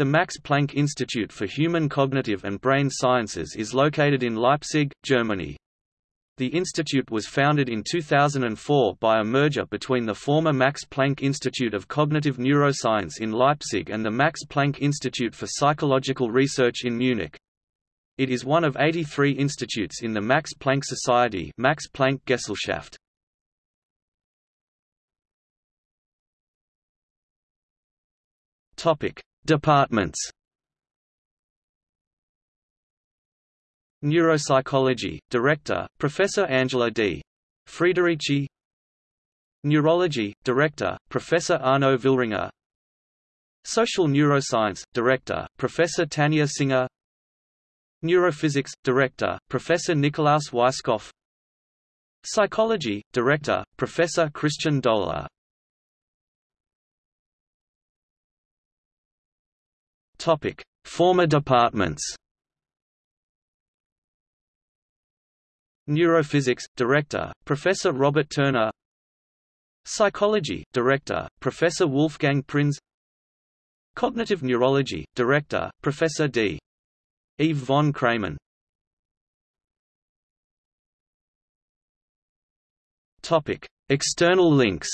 The Max Planck Institute for Human Cognitive and Brain Sciences is located in Leipzig, Germany. The institute was founded in 2004 by a merger between the former Max Planck Institute of Cognitive Neuroscience in Leipzig and the Max Planck Institute for Psychological Research in Munich. It is one of 83 institutes in the Max Planck Society Max Planck Gesellschaft. Topic: Departments. Neuropsychology, Director, Professor Angela D. Friederici Neurology, Director, Professor Arno Villringer Social Neuroscience, Director, Professor Tanja Singer. Neurophysics, Director, Professor Nikolaus Weiskopf. Psychology, Director, Professor Christian Doeller Topic: Former departments. Neurophysics Director, Professor Robert Turner. Psychology Director, Professor Wolfgang Prinz. Cognitive Neurology Director, Professor D. Yves von Cramon. Topic: External links.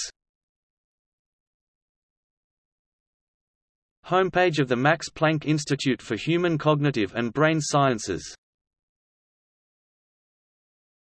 Homepage of the Max Planck Institute for Human Cognitive and Brain Sciences